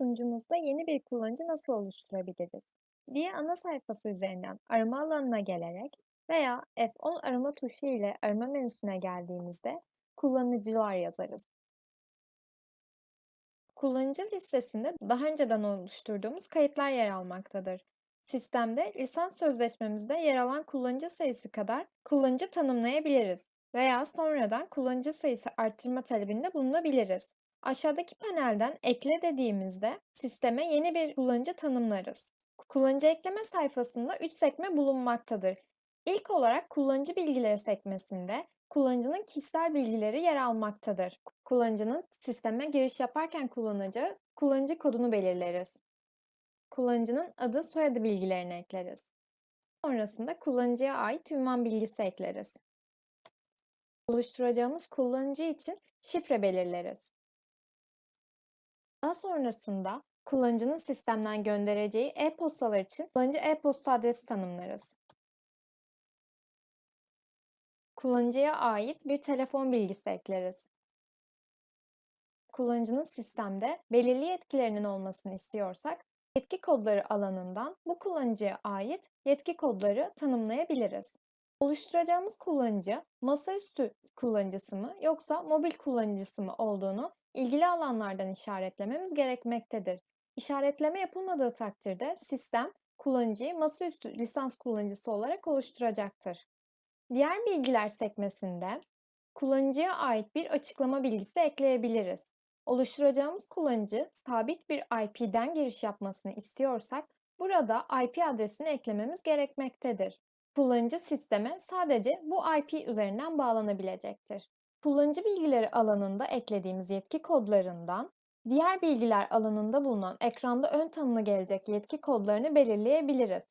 sunucumuzda yeni bir kullanıcı nasıl oluşturabiliriz? diye ana sayfası üzerinden arama alanına gelerek veya F10 arama tuşu ile arama menüsüne geldiğimizde kullanıcılar yazarız. Kullanıcı listesinde daha önceden oluşturduğumuz kayıtlar yer almaktadır. Sistemde lisans sözleşmemizde yer alan kullanıcı sayısı kadar kullanıcı tanımlayabiliriz veya sonradan kullanıcı sayısı arttırma talebinde bulunabiliriz. Aşağıdaki panelden ekle dediğimizde sisteme yeni bir kullanıcı tanımlarız. Kullanıcı ekleme sayfasında 3 sekme bulunmaktadır. İlk olarak kullanıcı bilgileri sekmesinde kullanıcının kişisel bilgileri yer almaktadır. Kullanıcının sisteme giriş yaparken kullanacağı kullanıcı kodunu belirleriz. Kullanıcının adı soyadı bilgilerini ekleriz. Sonrasında kullanıcıya ait ünvan bilgisi ekleriz. Oluşturacağımız kullanıcı için şifre belirleriz. Daha sonrasında kullanıcının sistemden göndereceği e-postalar için kullanıcı e-posta adresi tanımlarız. Kullanıcıya ait bir telefon bilgisi ekleriz. Kullanıcının sistemde belirli yetkilerinin olmasını istiyorsak, yetki kodları alanından bu kullanıcıya ait yetki kodları tanımlayabiliriz. Oluşturacağımız kullanıcı masaüstü kullanıcısı mı yoksa mobil kullanıcısı mı olduğunu ilgili alanlardan işaretlememiz gerekmektedir. İşaretleme yapılmadığı takdirde sistem kullanıcıyı masaüstü lisans kullanıcısı olarak oluşturacaktır. Diğer bilgiler sekmesinde kullanıcıya ait bir açıklama bilgisi ekleyebiliriz. Oluşturacağımız kullanıcı sabit bir IP'den giriş yapmasını istiyorsak burada IP adresini eklememiz gerekmektedir. Kullanıcı sisteme sadece bu IP üzerinden bağlanabilecektir. Kullanıcı bilgileri alanında eklediğimiz yetki kodlarından diğer bilgiler alanında bulunan ekranda ön tanımlı gelecek yetki kodlarını belirleyebiliriz.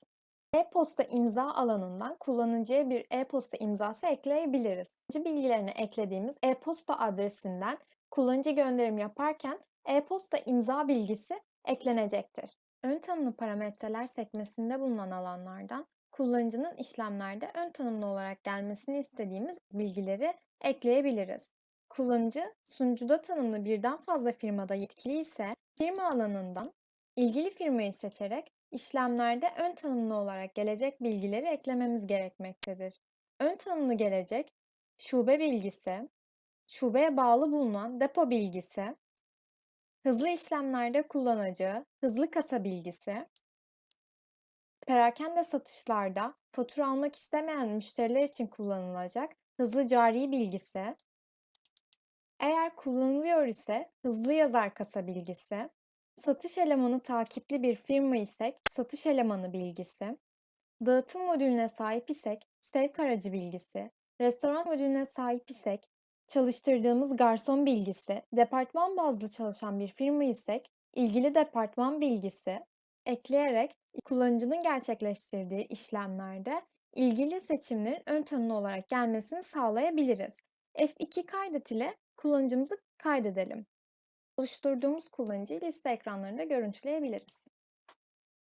E-posta imza alanından kullanıcıya bir e-posta imzası ekleyebiliriz. Kullanıcı bilgilerini eklediğimiz e-posta adresinden kullanıcı gönderim yaparken e-posta imza bilgisi eklenecektir. Ön tanımlı parametreler sekmesinde bulunan alanlardan kullanıcının işlemlerde ön tanımlı olarak gelmesini istediğimiz bilgileri ekleyebiliriz. Kullanıcı sunucuda tanımlı birden fazla firmada yetkili ise firma alanından ilgili firmayı seçerek işlemlerde ön tanımlı olarak gelecek bilgileri eklememiz gerekmektedir. Ön tanımlı gelecek şube bilgisi, şubeye bağlı bulunan depo bilgisi, hızlı işlemlerde kullanacağı hızlı kasa bilgisi, perakende satışlarda fatura almak istemeyen müşteriler için kullanılacak hızlı cari bilgisi, eğer kullanılıyor ise hızlı yazar kasa bilgisi, satış elemanı takipli bir firma isek satış elemanı bilgisi, dağıtım modülüne sahip isek sevk aracı bilgisi, restoran modülüne sahip isek çalıştırdığımız garson bilgisi, departman bazlı çalışan bir firma isek ilgili departman bilgisi ekleyerek kullanıcının gerçekleştirdiği işlemlerde ilgili seçimlerin ön tanımlı olarak gelmesini sağlayabiliriz. F2 kaydet ile kullanıcımızı kaydedelim. Oluşturduğumuz kullanıcıyı liste ekranlarında görüntüleyebiliriz.